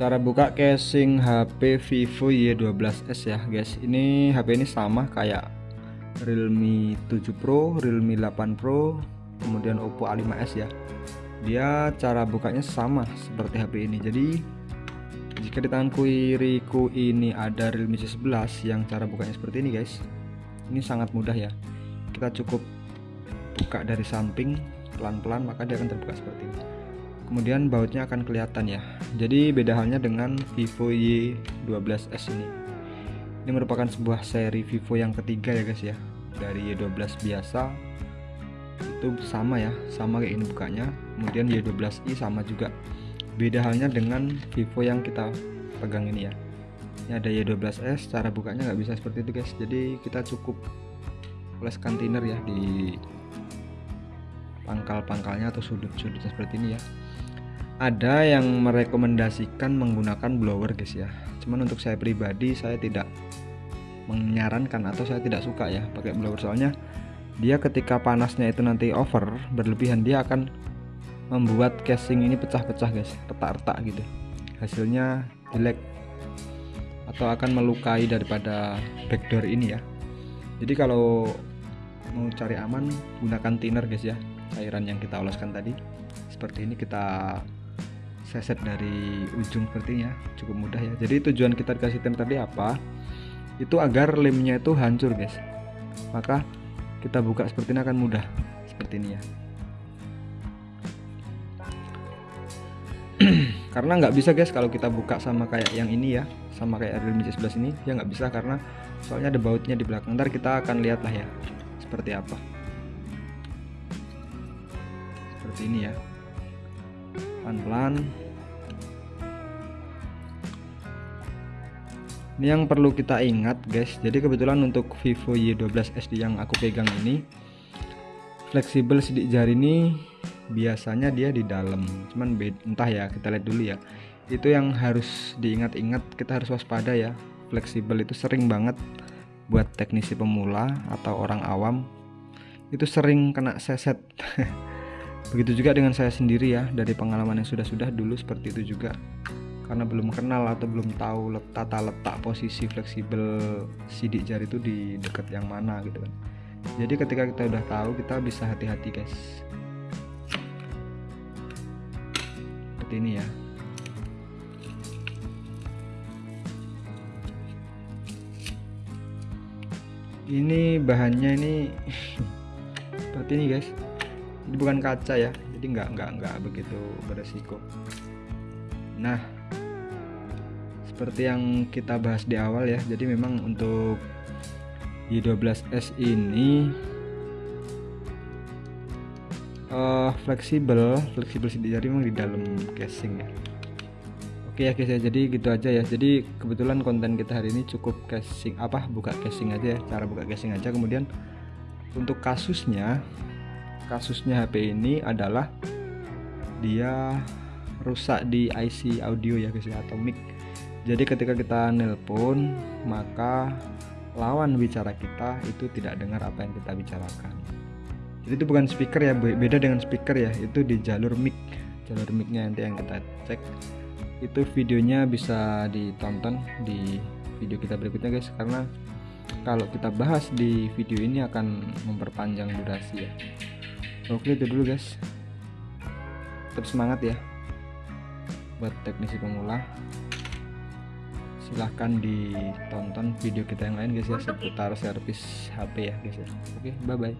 cara buka casing HP Vivo Y12s ya guys. Ini HP ini sama kayak Realme 7 Pro Realme 8 Pro kemudian Oppo A5s ya. Dia cara bukanya sama seperti HP ini. Jadi jika di tangan kiriku ini ada Realme C11 yang cara bukanya seperti ini guys ini sangat mudah ya. Kita cukup buka dari samping pelan-pelan maka dia akan terbuka seperti ini kemudian bautnya akan kelihatan ya. Jadi beda halnya dengan Vivo Y12s ini. Ini merupakan sebuah seri Vivo yang ketiga ya guys ya. Dari Y12 biasa. Itu sama ya sama kayak ini bukanya. Kemudian Y12i sama juga. Beda halnya dengan Vivo yang kita pegang ini ya. Ini ada Y12s cara bukanya nggak bisa seperti itu guys. Jadi kita cukup oleskan thinner ya di pangkal-pangkalnya atau sudut-sudutnya seperti ini ya. Ada yang merekomendasikan menggunakan blower guys ya. Cuman untuk saya pribadi saya tidak menyarankan atau saya tidak suka ya pakai blower. Soalnya dia ketika panasnya itu nanti over berlebihan dia akan membuat casing ini pecah-pecah guys retak-retak gitu. Hasilnya jelek atau akan melukai daripada backdoor ini ya. Jadi kalau mau cari aman gunakan thinner guys ya cairan yang kita oleskan tadi. Seperti ini kita seset dari ujung sepertinya cukup mudah ya. Jadi tujuan kita dikasih tem tadi apa? Itu agar lemnya itu hancur guys. Maka kita buka seperti ini akan mudah seperti ini ya. Karena nggak bisa guys kalau kita buka sama kayak yang ini ya sama kayak Realme C11 ini ya nggak bisa karena soalnya ada bautnya di belakang. Ntar kita akan lihat lah ya seperti apa seperti ini ya. Pelan-pelan. Ini yang perlu kita ingat guys. Jadi kebetulan untuk Vivo Y12 SD yang aku pegang ini fleksibel sidik jari ini biasanya dia di dalam. Cuman entah ya kita lihat dulu ya. Itu yang harus diingat-ingat kita harus waspada ya. Fleksibel itu sering banget buat teknisi pemula atau orang awam. Itu sering kena seset begitu juga dengan saya sendiri ya dari pengalaman yang sudah-sudah dulu seperti itu juga. Karena belum kenal atau belum tahu tata letak posisi fleksibel sidik jari itu di dekat yang mana gitu kan. Jadi ketika kita udah tahu kita bisa hati-hati guys. Seperti ini ya. Ini bahannya ini seperti ini guys bukan kaca ya jadi nggak nggak nggak begitu beresiko. Nah seperti yang kita bahas di awal ya jadi memang untuk Y12S ini uh, fleksibel fleksibel jari memang di dalam casing ya. Oke ya guys ya jadi gitu aja ya. Jadi kebetulan konten kita hari ini cukup casing apa buka casing aja ya cara buka casing aja. Kemudian untuk kasusnya kasusnya HP ini adalah dia rusak di IC audio ya guys ya atau mic jadi ketika kita nelpon maka lawan bicara kita itu tidak dengar apa yang kita bicarakan. Jadi itu bukan speaker ya beda dengan speaker ya itu di jalur mic. Jalur micnya nanti yang kita cek. Itu videonya bisa ditonton di video kita berikutnya guys karena kalau kita bahas di video ini akan memperpanjang durasi ya oke itu dulu guys. Tetap semangat ya buat teknisi pemula. Silahkan ditonton video kita yang lain guys ya seputar servis HP ya guys ya. Oke bye bye